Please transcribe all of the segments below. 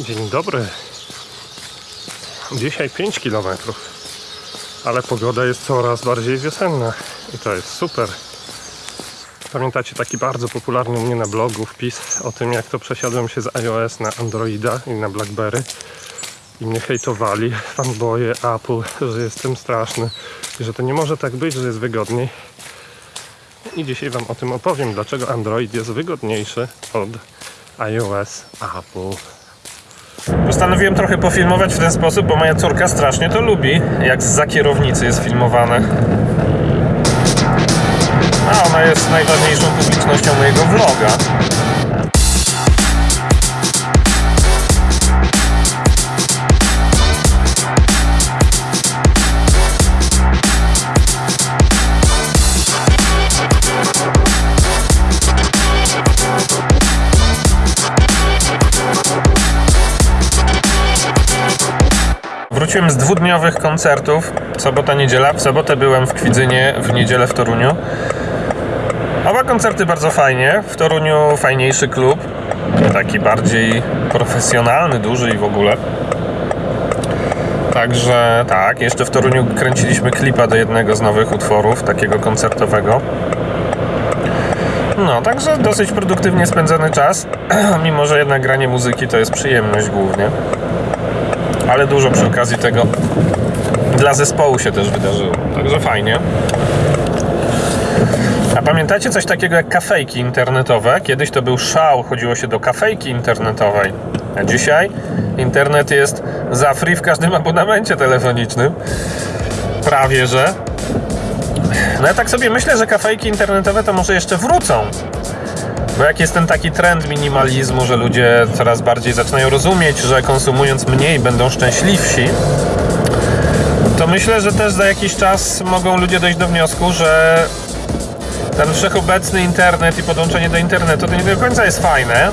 Dzień dobry. Dzisiaj 5 km, ale pogoda jest coraz bardziej wiosenna i to jest super. Pamiętacie taki bardzo popularny u mnie na blogu wpis o tym, jak to przesiadłem się z iOS na Androida i na Blackberry i mnie hejtowali fanboye Apple, że jestem straszny i że to nie może tak być, że jest wygodniej. I dzisiaj Wam o tym opowiem, dlaczego Android jest wygodniejszy od iOS Apple. Postanowiłem trochę pofilmować w ten sposób, bo moja córka strasznie to lubi, jak za kierownicy jest filmowane. A ona jest najważniejszą publicznością mojego vloga. Wróciłem z dwudniowych koncertów. Sobota, niedziela. W sobotę byłem w Kwidzynie, w niedzielę w Toruniu. Oba koncerty bardzo fajnie. W Toruniu fajniejszy klub. Taki bardziej profesjonalny, duży i w ogóle. Także tak, jeszcze w Toruniu kręciliśmy klipa do jednego z nowych utworów, takiego koncertowego. No, także dosyć produktywnie spędzony czas, mimo że jednak granie muzyki to jest przyjemność głównie ale dużo przy okazji tego dla zespołu się też wydarzyło. Także fajnie. A pamiętacie coś takiego jak kafejki internetowe? Kiedyś to był szał, chodziło się do kafejki internetowej. A dzisiaj internet jest za free w każdym abonamencie telefonicznym. Prawie że. No ja tak sobie myślę, że kafejki internetowe to może jeszcze wrócą. Bo jak jest ten taki trend minimalizmu, że ludzie coraz bardziej zaczynają rozumieć, że konsumując mniej będą szczęśliwsi, to myślę, że też za jakiś czas mogą ludzie dojść do wniosku, że ten wszechobecny internet i podłączenie do internetu to nie do końca jest fajne.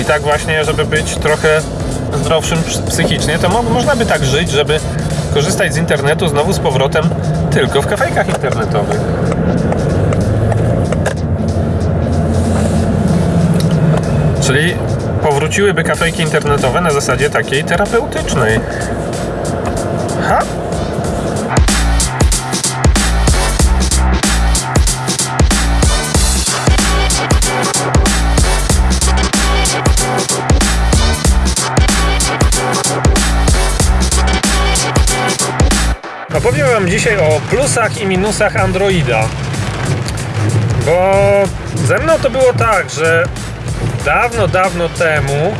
I tak właśnie, żeby być trochę zdrowszym psychicznie, to mo można by tak żyć, żeby korzystać z internetu znowu z powrotem tylko w kafejkach internetowych. Czyli powróciłyby kafejki internetowe na zasadzie takiej terapeutycznej. Ha? Opowiem Wam dzisiaj o plusach i minusach Androida. Bo ze mną to było tak, że dawno, dawno temu,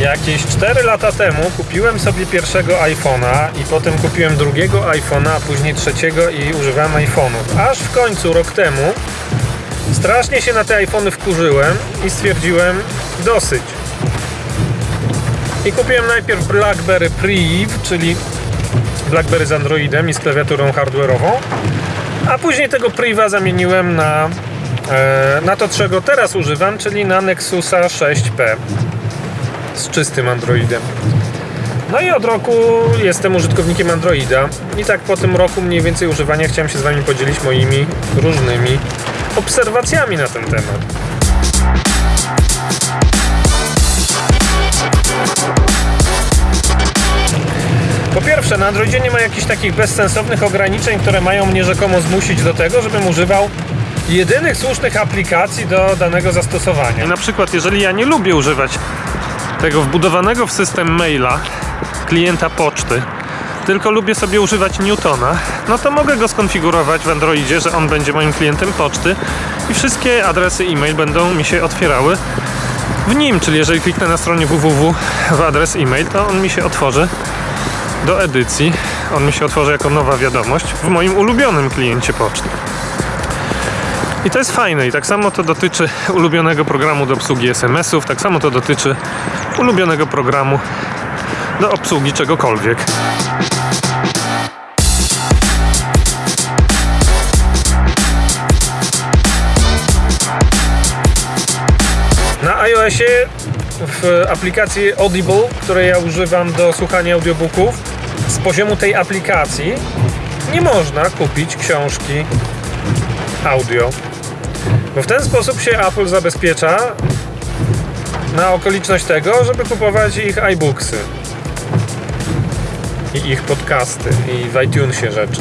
jakieś 4 lata temu, kupiłem sobie pierwszego iPhone'a i potem kupiłem drugiego iPhone'a, a później trzeciego i używałem iPhone'ów. Aż w końcu, rok temu, strasznie się na te iPhony wkurzyłem i stwierdziłem dosyć. I kupiłem najpierw BlackBerry Priv, czyli BlackBerry z Androidem i z klawiaturą hardware'ową, a później tego Priva zamieniłem na na to, czego teraz używam, czyli na Nexusa 6P z czystym Androidem. No i od roku jestem użytkownikiem Androida i tak po tym roku mniej więcej używania chciałem się z Wami podzielić moimi różnymi obserwacjami na ten temat. Po pierwsze, na Androidzie nie ma jakichś takich bezsensownych ograniczeń, które mają mnie rzekomo zmusić do tego, żebym używał jedynych słusznych aplikacji do danego zastosowania. Na przykład, jeżeli ja nie lubię używać tego wbudowanego w system maila klienta poczty, tylko lubię sobie używać Newtona, no to mogę go skonfigurować w Androidzie, że on będzie moim klientem poczty i wszystkie adresy e-mail będą mi się otwierały w nim, czyli jeżeli kliknę na stronie www w adres e-mail, to on mi się otworzy do edycji, on mi się otworzy jako nowa wiadomość w moim ulubionym kliencie poczty. I to jest fajne i tak samo to dotyczy ulubionego programu do obsługi SMS-ów, tak samo to dotyczy ulubionego programu do obsługi czegokolwiek. Na iOSie w aplikacji Audible, której ja używam do słuchania audiobooków, z poziomu tej aplikacji nie można kupić książki audio. Bo w ten sposób się Apple zabezpiecza na okoliczność tego, żeby kupować ich iBooksy i ich podcasty i w iTunesie rzeczy.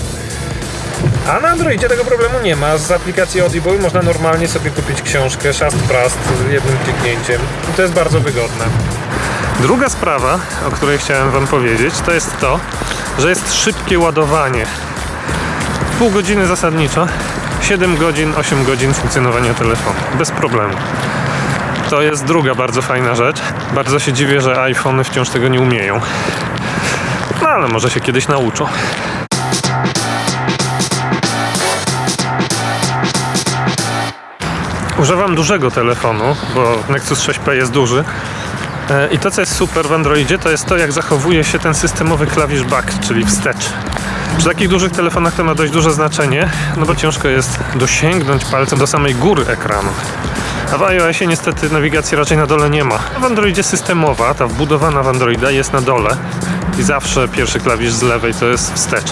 A na Androidzie tego problemu nie ma. Z aplikacji Audible można normalnie sobie kupić książkę szast prast jednym kliknięciem i to jest bardzo wygodne. Druga sprawa, o której chciałem Wam powiedzieć, to jest to, że jest szybkie ładowanie. Pół godziny zasadniczo, 7 godzin, 8 godzin funkcjonowania telefonu. Bez problemu. To jest druga bardzo fajna rzecz. Bardzo się dziwię, że iPhony wciąż tego nie umieją. No ale może się kiedyś nauczą. Używam dużego telefonu, bo Nexus 6P jest duży. E, I to, co jest super w Androidzie, to jest to, jak zachowuje się ten systemowy klawisz back, czyli wstecz. Przy takich dużych telefonach to ma dość duże znaczenie, no bo ciężko jest dosięgnąć palcem do samej góry ekranu. A w iOSie niestety nawigacji raczej na dole nie ma. W Androidzie systemowa, ta wbudowana w Androida jest na dole i zawsze pierwszy klawisz z lewej to jest wstecz.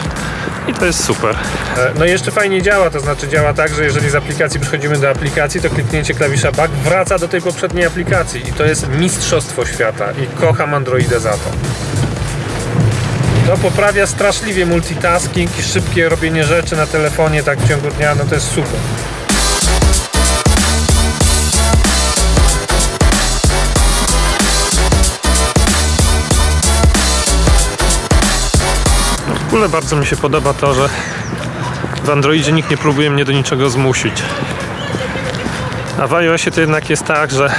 I to jest super. E, No i jeszcze fajnie działa, to znaczy działa tak, że jeżeli z aplikacji przechodzimy do aplikacji, to kliknięcie klawisza back wraca do tej poprzedniej aplikacji i to jest mistrzostwo świata i kocham Androidę za to. To poprawia straszliwie multitasking i szybkie robienie rzeczy na telefonie tak w ciągu dnia, no to jest super. W ogóle bardzo mi się podoba to, że w Androidzie nikt nie próbuje mnie do niczego zmusić. A w iOSie to jednak jest tak, że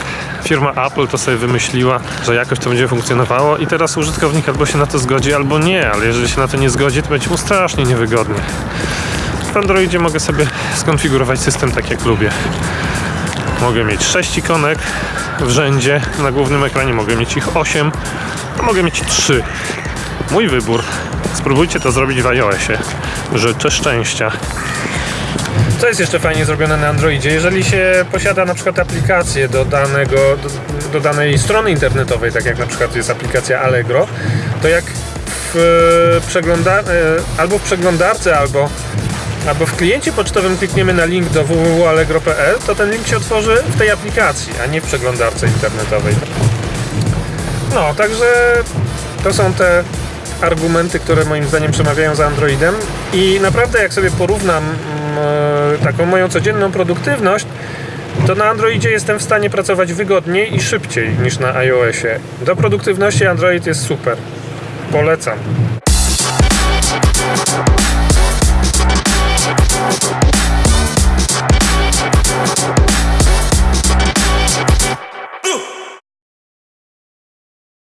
firma Apple to sobie wymyśliła, że jakoś to będzie funkcjonowało i teraz użytkownik albo się na to zgodzi, albo nie, ale jeżeli się na to nie zgodzi, to będzie mu strasznie niewygodnie. W Androidzie mogę sobie skonfigurować system tak jak lubię. Mogę mieć 6 ikonek w rzędzie na głównym ekranie, mogę mieć ich 8, a mogę mieć 3. Mój wybór. Spróbujcie to zrobić w iOSie. Życzę szczęścia. Co jest jeszcze fajnie zrobione na Androidzie? Jeżeli się posiada na przykład aplikację do, danego, do, do danej strony internetowej, tak jak na przykład jest aplikacja Allegro, to jak w, e, przegląda, e, albo w przeglądarce, albo, albo w kliencie pocztowym klikniemy na link do www.allegro.pl, to ten link się otworzy w tej aplikacji, a nie w przeglądarce internetowej. No, także to są te argumenty, które moim zdaniem przemawiają za Androidem i naprawdę jak sobie porównam taką moją codzienną produktywność, to na Androidzie jestem w stanie pracować wygodniej i szybciej niż na iOSie. Do produktywności Android jest super. Polecam.